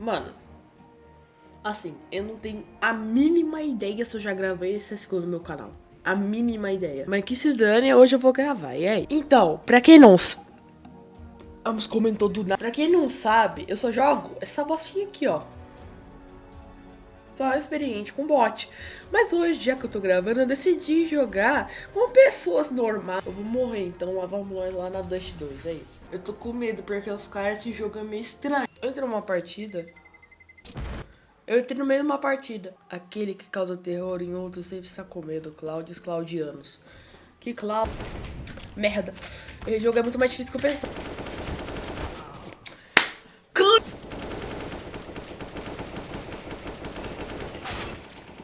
Mano, assim, eu não tenho a mínima ideia se eu já gravei esse segundo no meu canal. A mínima ideia. Mas que se dane, hoje eu vou gravar, e aí? Então, pra quem não... Vamos comentou do nada. Pra quem não sabe, eu só jogo essa bostinha aqui, ó. Só experiente com bot. Mas hoje, já que eu tô gravando, eu decidi jogar com pessoas normais. Eu vou morrer, então lá vamos nós lá na Dust 2, é isso. Eu tô com medo, porque os caras, esse jogo é meio estranho. Entra numa partida... Eu entrei no meio de uma partida. Aquele que causa terror em outros sempre está com medo. Cláudios Claudianos. Que Cláudio... Merda. Esse jogo é muito mais difícil que eu pensava.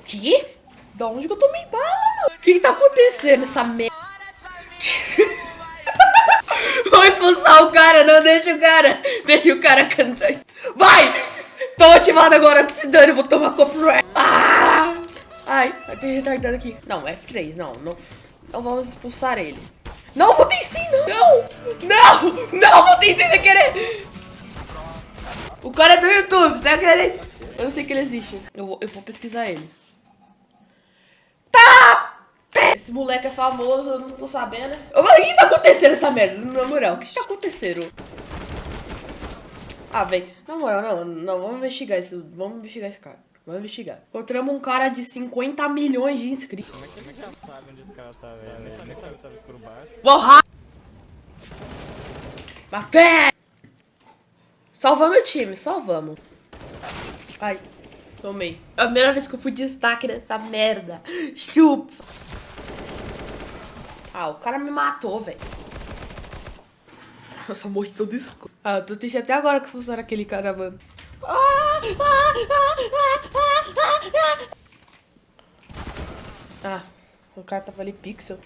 Que? Da onde que eu tomei bala, mano? O que, que tá acontecendo essa merda? Vou expulsar o cara, não deixa o cara. Deixa o cara cantar. Vai! Tô ativado agora, que se dane, vou tomar copyright. Ah! Ai, tem retardado aqui. Não, F3, não, não. Não vamos expulsar ele. Não, votei sim, não. Não, não, não, votei sim sem querer. O cara é do YouTube, sem querer. Eu não sei que ele existe. Eu vou, eu vou pesquisar ele. Tá! Esse moleque é famoso, eu não tô sabendo. O que tá acontecendo essa merda? Na moral, o que tá acontecendo? Ah, velho. Na moral, não, não, vamos investigar isso. Vamos investigar esse cara. Vamos investigar. Encontramos um cara de 50 milhões de inscritos. Como é que ele já sabe onde esse cara tá, velho? Nem sabe que tá escuro baixo. Porra! Matei! Salvamos o time, salvamos. Ai, tomei. É a primeira vez que eu fui destaque nessa merda. Chupa. Ah, o cara me matou, velho. Nossa, morri todo escuro. Ah, eu tô triste até agora que expulsaram aquele cara, mano. Ah, o cara tava ali pixel.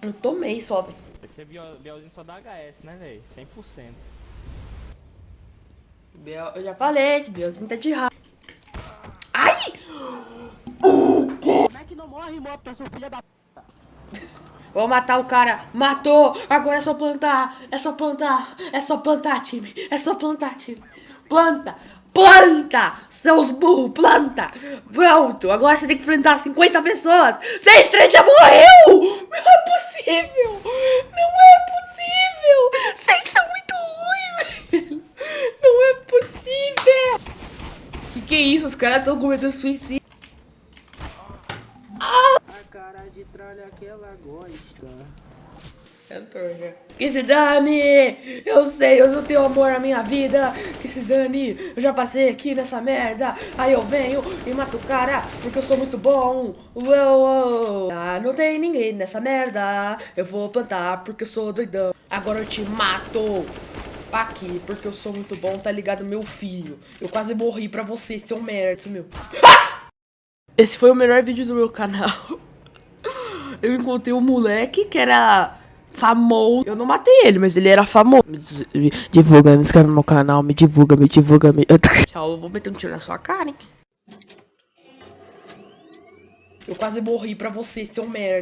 Eu tomei só, velho. Esse Bielzinho só dá HS, né, velho? 100%. Biel, eu já falei, esse Bielzinho tá de raiva. Que não morre, moto, seu filho da p... Vou matar o cara. Matou. Agora é só plantar. É só plantar. É só plantar, time. É só plantar, time. Planta. Planta! Seus burros, planta! Pronto, agora você tem que enfrentar 50 pessoas! Seis três já morreu! Não é possível! Não é possível! Vocês são muito ruins, velho! Não é possível! Que que é isso? Os caras estão cometendo suicídio. Cara de tralha que ela gosta. Já. Que se dane! Eu sei, eu não tenho amor na minha vida. Que se dane! Eu já passei aqui nessa merda. Aí eu venho e mato o cara porque eu sou muito bom. Uou, uou. Ah, não tem ninguém nessa merda. Eu vou plantar porque eu sou doidão. Agora eu te mato. Aqui, porque eu sou muito bom, tá ligado, meu filho? Eu quase morri pra você, seu merda, meu. Ah! Esse foi o melhor vídeo do meu canal. eu encontrei um moleque que era famoso. Eu não matei ele, mas ele era famoso. Me divulga, me inscreve no meu canal, me divulga, me divulga, me... Tchau, eu vou meter um tiro na sua cara, hein? Eu quase morri pra você, seu merda.